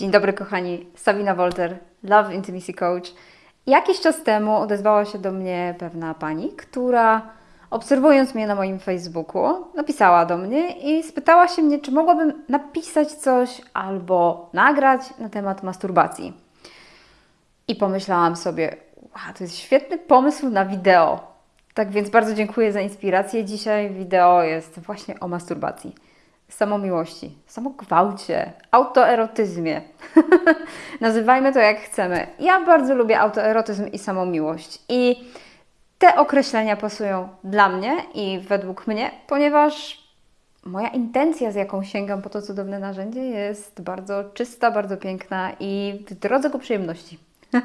Dzień dobry kochani, Sabina Wolter, Love Intimacy Coach. Jakiś czas temu odezwała się do mnie pewna pani, która obserwując mnie na moim Facebooku, napisała do mnie i spytała się mnie, czy mogłabym napisać coś albo nagrać na temat masturbacji. I pomyślałam sobie, wow, to jest świetny pomysł na wideo. Tak więc bardzo dziękuję za inspirację. Dzisiaj wideo jest właśnie o masturbacji samomiłości, samogwałcie, autoerotyzmie. Nazywajmy to jak chcemy. Ja bardzo lubię autoerotyzm i samomiłość. I te określenia pasują dla mnie i według mnie, ponieważ moja intencja, z jaką sięgam po to cudowne narzędzie, jest bardzo czysta, bardzo piękna i w drodze ku przyjemności.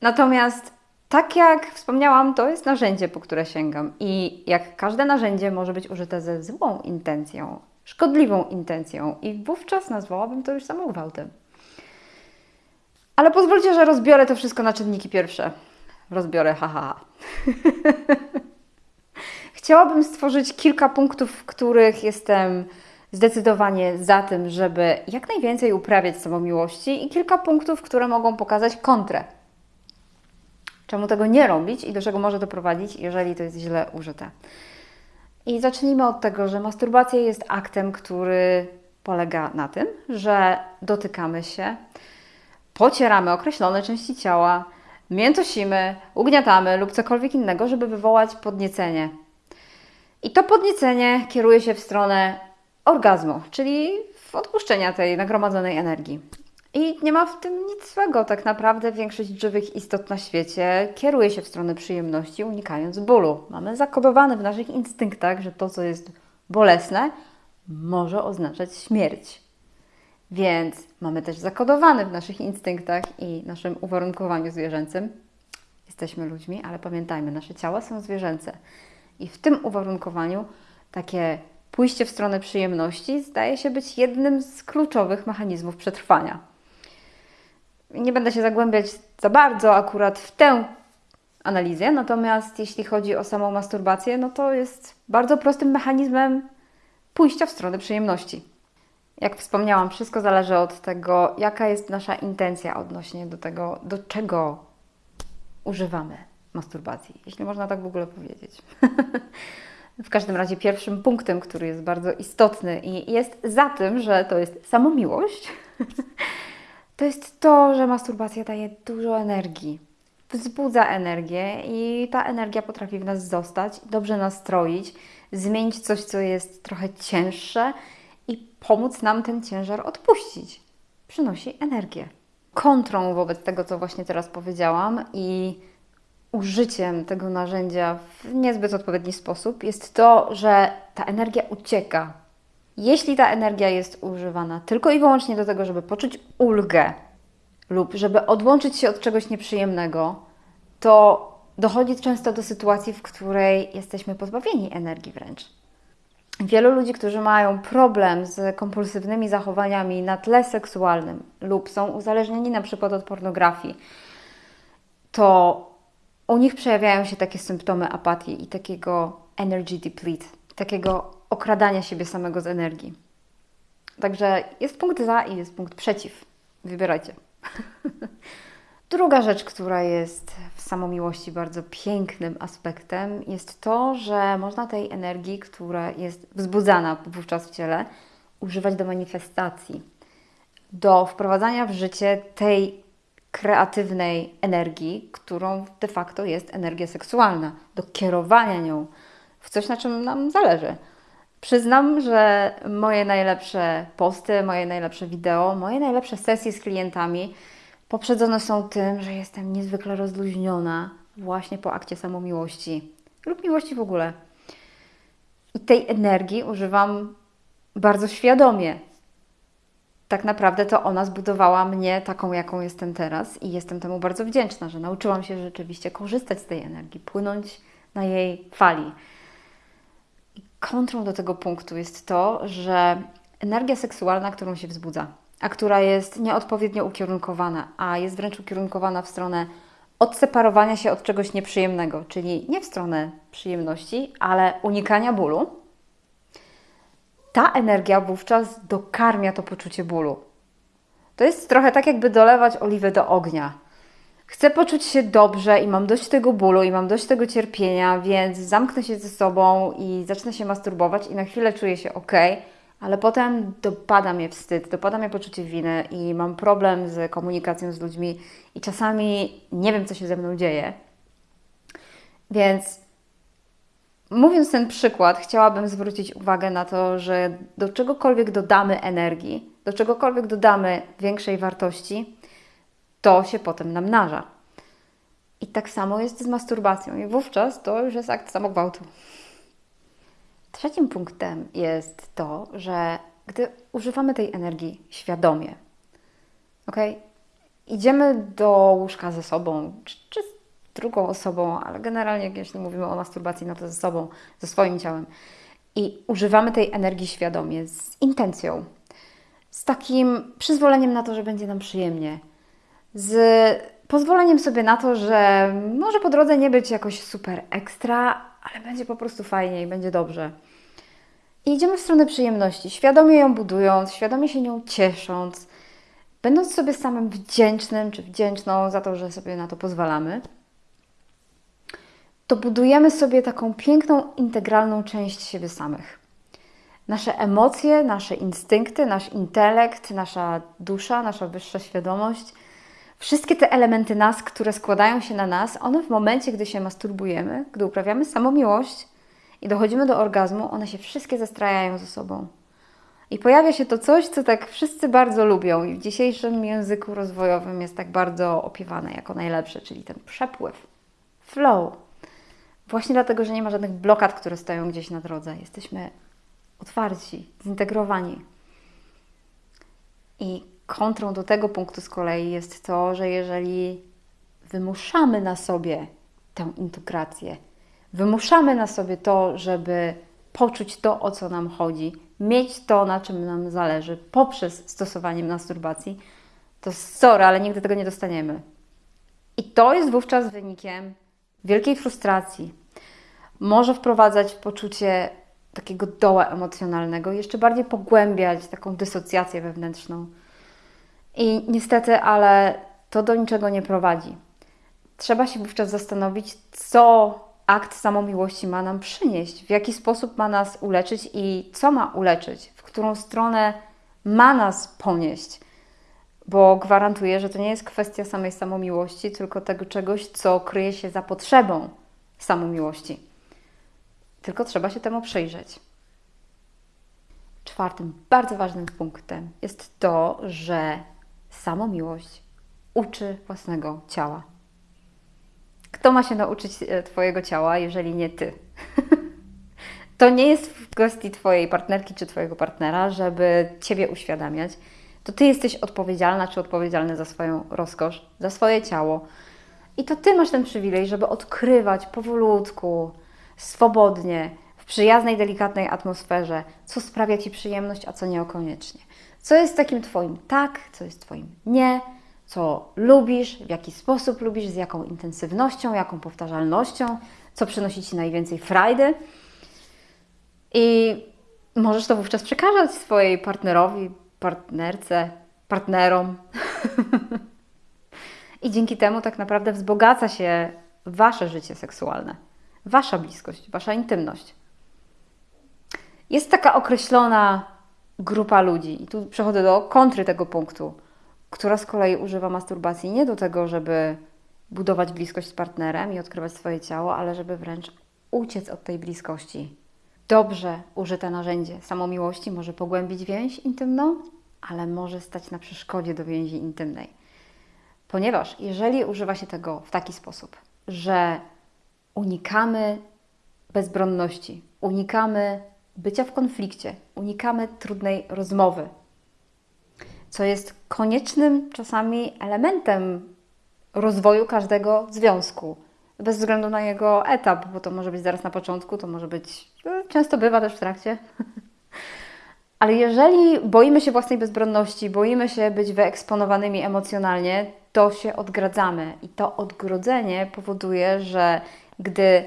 Natomiast tak jak wspomniałam, to jest narzędzie, po które sięgam. I jak każde narzędzie może być użyte ze złą intencją, szkodliwą intencją, i wówczas nazwałabym to już samogwałtem. Ale pozwólcie, że rozbiorę to wszystko na czynniki pierwsze. Rozbiorę, haha. Chciałabym stworzyć kilka punktów, w których jestem zdecydowanie za tym, żeby jak najwięcej uprawiać samomiłości, i kilka punktów, które mogą pokazać kontrę czemu tego nie robić i do czego może doprowadzić, jeżeli to jest źle użyte. I zacznijmy od tego, że masturbacja jest aktem, który polega na tym, że dotykamy się, pocieramy określone części ciała, miętosimy, ugniatamy lub cokolwiek innego, żeby wywołać podniecenie. I to podniecenie kieruje się w stronę orgazmu, czyli odpuszczenia tej nagromadzonej energii. I nie ma w tym nic złego. Tak naprawdę większość żywych istot na świecie kieruje się w stronę przyjemności, unikając bólu. Mamy zakodowane w naszych instynktach, że to, co jest bolesne, może oznaczać śmierć. Więc mamy też zakodowane w naszych instynktach i naszym uwarunkowaniu zwierzęcym. Jesteśmy ludźmi, ale pamiętajmy, nasze ciała są zwierzęce. I w tym uwarunkowaniu takie pójście w stronę przyjemności zdaje się być jednym z kluczowych mechanizmów przetrwania. Nie będę się zagłębiać za bardzo akurat w tę analizę, natomiast jeśli chodzi o samą masturbację, no to jest bardzo prostym mechanizmem pójścia w stronę przyjemności. Jak wspomniałam, wszystko zależy od tego, jaka jest nasza intencja odnośnie do tego, do czego używamy masturbacji, jeśli można tak w ogóle powiedzieć. w każdym razie pierwszym punktem, który jest bardzo istotny i jest za tym, że to jest samomiłość, to jest to, że masturbacja daje dużo energii. Wzbudza energię i ta energia potrafi w nas zostać, dobrze nastroić, zmienić coś, co jest trochę cięższe i pomóc nam ten ciężar odpuścić. Przynosi energię. Kontrą wobec tego, co właśnie teraz powiedziałam i użyciem tego narzędzia w niezbyt odpowiedni sposób jest to, że ta energia ucieka jeśli ta energia jest używana tylko i wyłącznie do tego, żeby poczuć ulgę lub żeby odłączyć się od czegoś nieprzyjemnego, to dochodzi często do sytuacji, w której jesteśmy pozbawieni energii wręcz. Wielu ludzi, którzy mają problem z kompulsywnymi zachowaniami na tle seksualnym lub są uzależnieni na przykład od pornografii, to u nich przejawiają się takie symptomy apatii i takiego energy deplete, takiego okradania siebie samego z energii. Także jest punkt za i jest punkt przeciw. Wybierajcie. Druga rzecz, która jest w samomiłości bardzo pięknym aspektem, jest to, że można tej energii, która jest wzbudzana wówczas w ciele, używać do manifestacji, do wprowadzania w życie tej kreatywnej energii, którą de facto jest energia seksualna, do kierowania nią w coś, na czym nam zależy. Przyznam, że moje najlepsze posty, moje najlepsze wideo, moje najlepsze sesje z klientami poprzedzone są tym, że jestem niezwykle rozluźniona właśnie po akcie samomiłości lub miłości w ogóle. I tej energii używam bardzo świadomie. Tak naprawdę to ona zbudowała mnie taką, jaką jestem teraz, i jestem temu bardzo wdzięczna, że nauczyłam się rzeczywiście korzystać z tej energii, płynąć na jej fali kontrą do tego punktu jest to, że energia seksualna, którą się wzbudza, a która jest nieodpowiednio ukierunkowana, a jest wręcz ukierunkowana w stronę odseparowania się od czegoś nieprzyjemnego, czyli nie w stronę przyjemności, ale unikania bólu, ta energia wówczas dokarmia to poczucie bólu. To jest trochę tak, jakby dolewać oliwę do ognia. Chcę poczuć się dobrze i mam dość tego bólu i mam dość tego cierpienia, więc zamknę się ze sobą i zacznę się masturbować i na chwilę czuję się ok, ale potem dopada mnie wstyd, dopada mnie poczucie winy i mam problem z komunikacją z ludźmi i czasami nie wiem, co się ze mną dzieje. Więc mówiąc ten przykład, chciałabym zwrócić uwagę na to, że do czegokolwiek dodamy energii, do czegokolwiek dodamy większej wartości, to się potem namnaża. I tak samo jest z masturbacją, i wówczas to już jest akt samogwałtu. Trzecim punktem jest to, że gdy używamy tej energii świadomie, ok? Idziemy do łóżka ze sobą, czy, czy z drugą osobą, ale generalnie, jeśli mówimy o masturbacji, no to ze sobą, ze swoim ciałem. I używamy tej energii świadomie, z intencją, z takim przyzwoleniem na to, że będzie nam przyjemnie, z pozwoleniem sobie na to, że może po drodze nie być jakoś super ekstra, ale będzie po prostu fajnie i będzie dobrze. I idziemy w stronę przyjemności, świadomie ją budując, świadomie się nią ciesząc, będąc sobie samym wdzięcznym czy wdzięczną za to, że sobie na to pozwalamy, to budujemy sobie taką piękną, integralną część siebie samych. Nasze emocje, nasze instynkty, nasz intelekt, nasza dusza, nasza wyższa świadomość – Wszystkie te elementy nas, które składają się na nas, one w momencie, gdy się masturbujemy, gdy uprawiamy samomiłość i dochodzimy do orgazmu, one się wszystkie zestrajają ze sobą. I pojawia się to coś, co tak wszyscy bardzo lubią i w dzisiejszym języku rozwojowym jest tak bardzo opiewane jako najlepsze, czyli ten przepływ, flow. Właśnie dlatego, że nie ma żadnych blokad, które stoją gdzieś na drodze. Jesteśmy otwarci, zintegrowani. I kontrą do tego punktu z kolei jest to, że jeżeli wymuszamy na sobie tę integrację, wymuszamy na sobie to, żeby poczuć to, o co nam chodzi, mieć to, na czym nam zależy, poprzez stosowanie masturbacji, to sorry, ale nigdy tego nie dostaniemy. I to jest wówczas wynikiem wielkiej frustracji. Może wprowadzać poczucie takiego doła emocjonalnego, jeszcze bardziej pogłębiać taką dysocjację wewnętrzną. I niestety, ale to do niczego nie prowadzi. Trzeba się wówczas zastanowić, co akt samomiłości ma nam przynieść, w jaki sposób ma nas uleczyć i co ma uleczyć, w którą stronę ma nas ponieść. Bo gwarantuję, że to nie jest kwestia samej samomiłości, tylko tego czegoś, co kryje się za potrzebą samomiłości. Tylko trzeba się temu przyjrzeć. Czwartym bardzo ważnym punktem jest to, że samomiłość uczy własnego ciała. Kto ma się nauczyć e, Twojego ciała, jeżeli nie Ty? to nie jest w kwestii Twojej partnerki czy Twojego partnera, żeby Ciebie uświadamiać. To Ty jesteś odpowiedzialna czy odpowiedzialny za swoją rozkosz, za swoje ciało. I to Ty masz ten przywilej, żeby odkrywać powolutku, swobodnie, w przyjaznej, delikatnej atmosferze, co sprawia Ci przyjemność, a co niekoniecznie. Co jest takim Twoim tak, co jest Twoim nie, co lubisz, w jaki sposób lubisz, z jaką intensywnością, jaką powtarzalnością, co przynosi Ci najwięcej frajdy. I możesz to wówczas przekazać swojej partnerowi, partnerce, partnerom. I dzięki temu tak naprawdę wzbogaca się Wasze życie seksualne, Wasza bliskość, Wasza intymność. Jest taka określona grupa ludzi, i tu przechodzę do kontry tego punktu, która z kolei używa masturbacji nie do tego, żeby budować bliskość z partnerem i odkrywać swoje ciało, ale żeby wręcz uciec od tej bliskości. Dobrze użyte narzędzie samomiłości może pogłębić więź intymną, ale może stać na przeszkodzie do więzi intymnej. Ponieważ jeżeli używa się tego w taki sposób, że unikamy bezbronności, unikamy bycia w konflikcie, unikamy trudnej rozmowy, co jest koniecznym czasami elementem rozwoju każdego związku, bez względu na jego etap, bo to może być zaraz na początku, to może być, no, często bywa też w trakcie. Ale jeżeli boimy się własnej bezbronności, boimy się być wyeksponowanymi emocjonalnie, to się odgradzamy. I to odgrodzenie powoduje, że gdy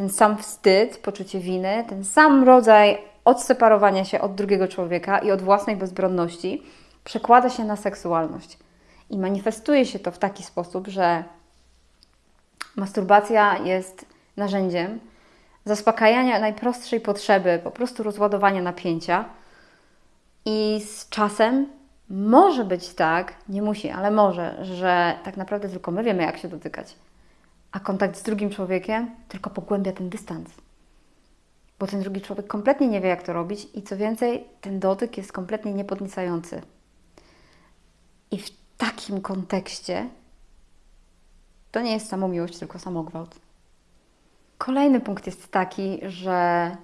ten sam wstyd, poczucie winy, ten sam rodzaj odseparowania się od drugiego człowieka i od własnej bezbronności przekłada się na seksualność. I manifestuje się to w taki sposób, że masturbacja jest narzędziem zaspokajania najprostszej potrzeby, po prostu rozładowania napięcia. I z czasem może być tak, nie musi, ale może, że tak naprawdę tylko my wiemy, jak się dotykać. A kontakt z drugim człowiekiem tylko pogłębia ten dystans. Bo ten drugi człowiek kompletnie nie wie, jak to robić, i co więcej, ten dotyk jest kompletnie niepodniecający. I w takim kontekście to nie jest samo miłość, tylko samogwałt. Kolejny punkt jest taki, że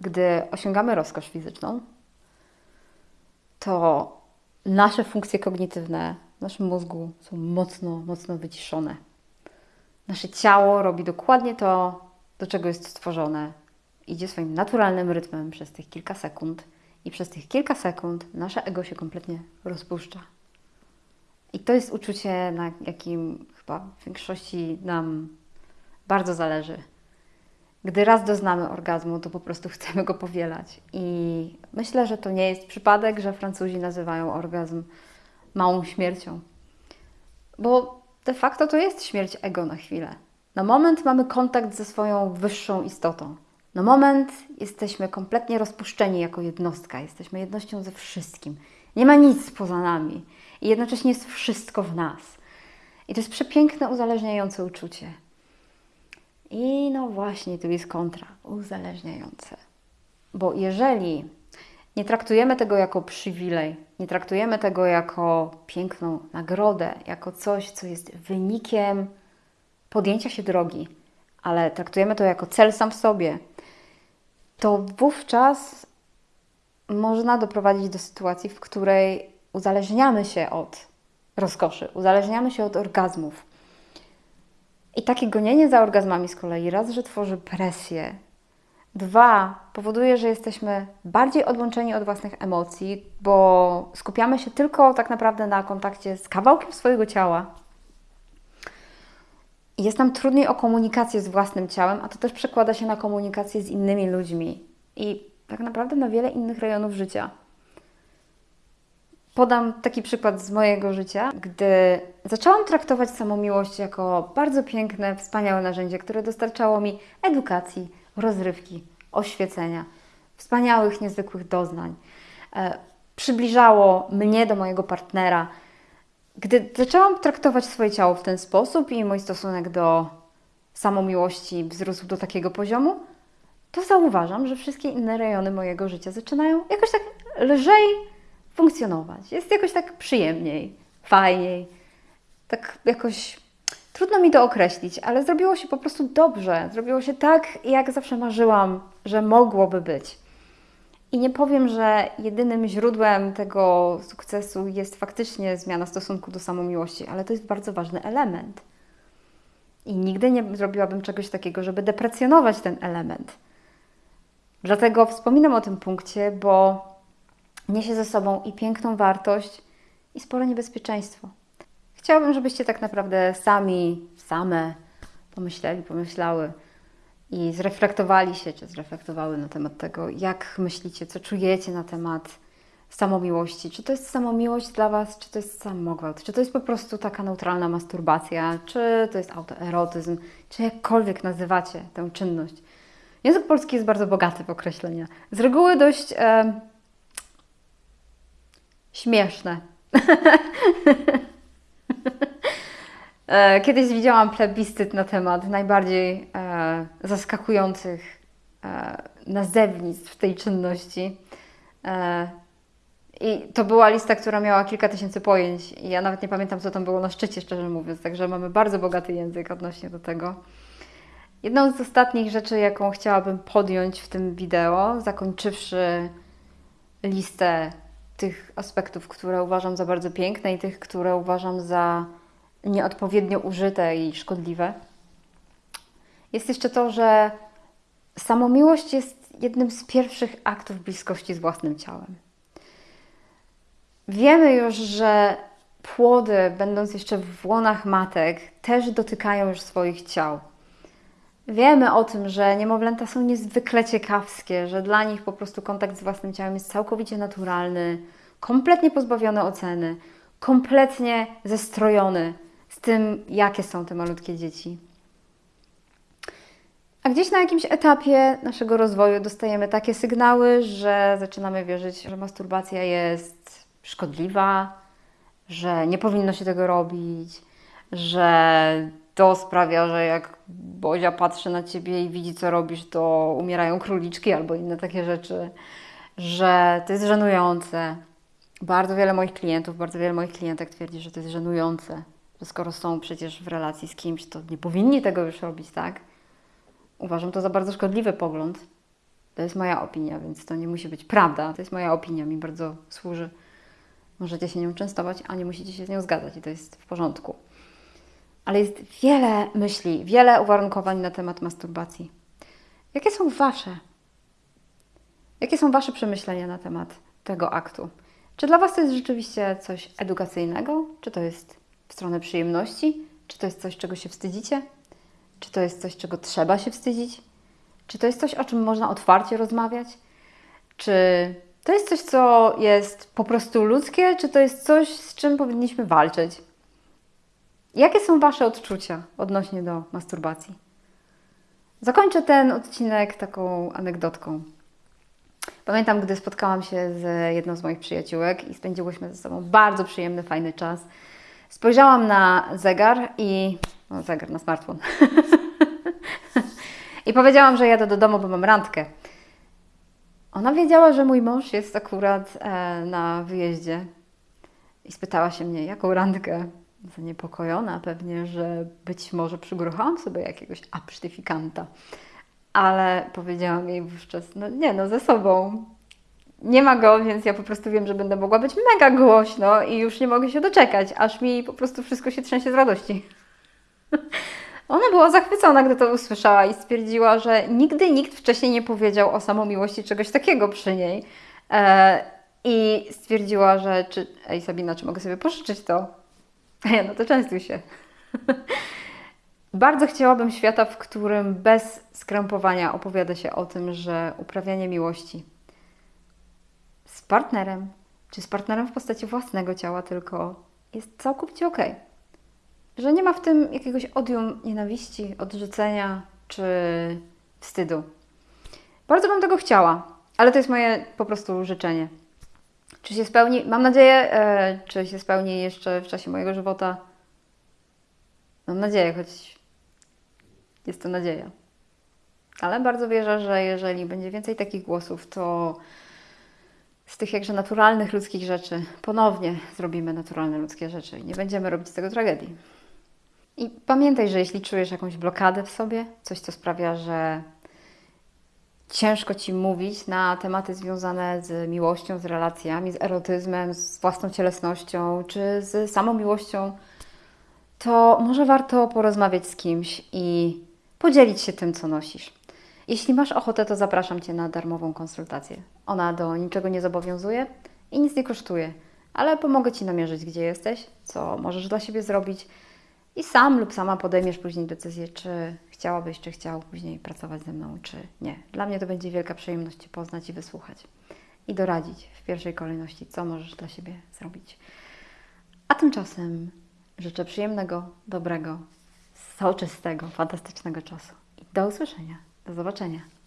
gdy osiągamy rozkosz fizyczną, to nasze funkcje kognitywne w naszym mózgu są mocno, mocno wyciszone. Nasze ciało robi dokładnie to, do czego jest stworzone. Idzie swoim naturalnym rytmem przez tych kilka sekund, i przez tych kilka sekund nasze ego się kompletnie rozpuszcza. I to jest uczucie, na jakim chyba w większości nam bardzo zależy. Gdy raz doznamy orgazmu, to po prostu chcemy go powielać. I myślę, że to nie jest przypadek, że Francuzi nazywają orgazm małą śmiercią. Bo de facto to jest śmierć ego na chwilę. Na moment mamy kontakt ze swoją wyższą istotą. Na moment jesteśmy kompletnie rozpuszczeni jako jednostka, jesteśmy jednością ze wszystkim. Nie ma nic poza nami i jednocześnie jest wszystko w nas. I to jest przepiękne, uzależniające uczucie. I no właśnie, tu jest kontra, uzależniające. Bo jeżeli nie traktujemy tego jako przywilej, nie traktujemy tego jako piękną nagrodę, jako coś, co jest wynikiem podjęcia się drogi, ale traktujemy to jako cel sam w sobie, to wówczas można doprowadzić do sytuacji, w której uzależniamy się od rozkoszy, uzależniamy się od orgazmów. I takie gonienie za orgazmami z kolei raz, że tworzy presję, dwa, powoduje, że jesteśmy bardziej odłączeni od własnych emocji, bo skupiamy się tylko tak naprawdę na kontakcie z kawałkiem swojego ciała. Jest nam trudniej o komunikację z własnym ciałem, a to też przekłada się na komunikację z innymi ludźmi i tak naprawdę na wiele innych rejonów życia. Podam taki przykład z mojego życia, gdy zaczęłam traktować samomiłość jako bardzo piękne, wspaniałe narzędzie, które dostarczało mi edukacji, rozrywki, oświecenia, wspaniałych, niezwykłych doznań. E, przybliżało mnie do mojego partnera. Gdy zaczęłam traktować swoje ciało w ten sposób i mój stosunek do samomiłości wzrósł do takiego poziomu, to zauważam, że wszystkie inne rejony mojego życia zaczynają jakoś tak lżej funkcjonować. Jest jakoś tak przyjemniej, fajniej. Tak jakoś trudno mi to określić, ale zrobiło się po prostu dobrze. Zrobiło się tak, jak zawsze marzyłam, że mogłoby być. I nie powiem, że jedynym źródłem tego sukcesu jest faktycznie zmiana stosunku do samomiłości, ale to jest bardzo ważny element. I nigdy nie zrobiłabym czegoś takiego, żeby deprecjonować ten element. Dlatego wspominam o tym punkcie, bo niesie ze sobą i piękną wartość, i spore niebezpieczeństwo. Chciałabym, żebyście tak naprawdę sami, same pomyśleli, pomyślały i zreflektowali się, czy zreflektowały na temat tego, jak myślicie, co czujecie na temat samomiłości. Czy to jest samomiłość dla Was, czy to jest samogwałt, czy to jest po prostu taka neutralna masturbacja, czy to jest autoerotyzm, czy jakkolwiek nazywacie tę czynność. Język polski jest bardzo bogaty w określenia. Z reguły dość e, śmieszne. E, kiedyś widziałam plebiscyt na temat najbardziej e, zaskakujących e, nazewnictw tej czynności. E, I to była lista, która miała kilka tysięcy pojęć. I ja nawet nie pamiętam, co tam było na szczycie, szczerze mówiąc. Także mamy bardzo bogaty język odnośnie do tego. Jedną z ostatnich rzeczy, jaką chciałabym podjąć w tym wideo, zakończywszy listę tych aspektów, które uważam za bardzo piękne i tych, które uważam za nieodpowiednio użyte i szkodliwe, jest jeszcze to, że samomiłość jest jednym z pierwszych aktów bliskości z własnym ciałem. Wiemy już, że płody, będąc jeszcze w łonach matek, też dotykają już swoich ciał. Wiemy o tym, że niemowlęta są niezwykle ciekawskie, że dla nich po prostu kontakt z własnym ciałem jest całkowicie naturalny, kompletnie pozbawiony oceny, kompletnie zestrojony z tym, jakie są te malutkie dzieci. A gdzieś na jakimś etapie naszego rozwoju dostajemy takie sygnały, że zaczynamy wierzyć, że masturbacja jest szkodliwa, że nie powinno się tego robić, że to sprawia, że jak Bozia patrzy na ciebie i widzi, co robisz, to umierają króliczki albo inne takie rzeczy, że to jest żenujące. Bardzo wiele moich klientów, bardzo wiele moich klientek twierdzi, że to jest żenujące, że skoro są przecież w relacji z kimś, to nie powinni tego już robić, tak? Uważam to za bardzo szkodliwy pogląd. To jest moja opinia, więc to nie musi być prawda. To jest moja opinia, mi bardzo służy. Możecie się nią częstować, a nie musicie się z nią zgadzać i to jest w porządku. Ale jest wiele myśli, wiele uwarunkowań na temat masturbacji. Jakie są Wasze? Jakie są Wasze przemyślenia na temat tego aktu? Czy dla Was to jest rzeczywiście coś edukacyjnego? Czy to jest w stronę przyjemności? Czy to jest coś, czego się wstydzicie? Czy to jest coś, czego trzeba się wstydzić? Czy to jest coś, o czym można otwarcie rozmawiać? Czy to jest coś, co jest po prostu ludzkie, czy to jest coś, z czym powinniśmy walczyć? Jakie są Wasze odczucia odnośnie do masturbacji? Zakończę ten odcinek taką anegdotką. Pamiętam, gdy spotkałam się z jedną z moich przyjaciółek i spędziłyśmy ze sobą bardzo przyjemny, fajny czas. Spojrzałam na zegar i. No, zegar na smartfon. I powiedziałam, że jadę do domu, bo mam randkę. Ona wiedziała, że mój mąż jest akurat e, na wyjeździe i spytała się mnie, jaką randkę. Zaniepokojona pewnie, że być może przygruchałam sobie jakiegoś absztyfikanta. Ale powiedziałam jej wówczas, no nie no, ze sobą. Nie ma go, więc ja po prostu wiem, że będę mogła być mega głośno i już nie mogę się doczekać, aż mi po prostu wszystko się trzęsie z radości. Ona była zachwycona, gdy to usłyszała i stwierdziła, że nigdy nikt wcześniej nie powiedział o samomiłości czegoś takiego przy niej. E, I stwierdziła, że czy, ej Sabina, czy mogę sobie pożyczyć to? Ja, no to częstuj się. Bardzo chciałabym świata, w którym bez skrępowania opowiada się o tym, że uprawianie miłości partnerem, czy z partnerem w postaci własnego ciała tylko jest całkowicie. Okay że nie ma w tym jakiegoś odium nienawiści, odrzucenia czy wstydu. Bardzo bym tego chciała, ale to jest moje po prostu życzenie. Czy się spełni? Mam nadzieję, e, czy się spełni jeszcze w czasie mojego żywota. Mam nadzieję, choć jest to nadzieja. Ale bardzo wierzę, że jeżeli będzie więcej takich głosów, to z tych jakże naturalnych ludzkich rzeczy ponownie zrobimy naturalne ludzkie rzeczy i nie będziemy robić z tego tragedii. I pamiętaj, że jeśli czujesz jakąś blokadę w sobie, coś, co sprawia, że ciężko ci mówić na tematy związane z miłością, z relacjami, z erotyzmem, z własną cielesnością czy z samą miłością, to może warto porozmawiać z kimś i podzielić się tym, co nosisz. Jeśli masz ochotę, to zapraszam Cię na darmową konsultację. Ona do niczego nie zobowiązuje i nic nie kosztuje, ale pomogę Ci namierzyć, gdzie jesteś, co możesz dla siebie zrobić i sam lub sama podejmiesz później decyzję, czy chciałabyś, czy chciał później pracować ze mną, czy nie. Dla mnie to będzie wielka przyjemność Cię poznać i wysłuchać i doradzić w pierwszej kolejności, co możesz dla siebie zrobić. A tymczasem życzę przyjemnego, dobrego, soczystego, fantastycznego czasu i do usłyszenia. Do zobaczenia.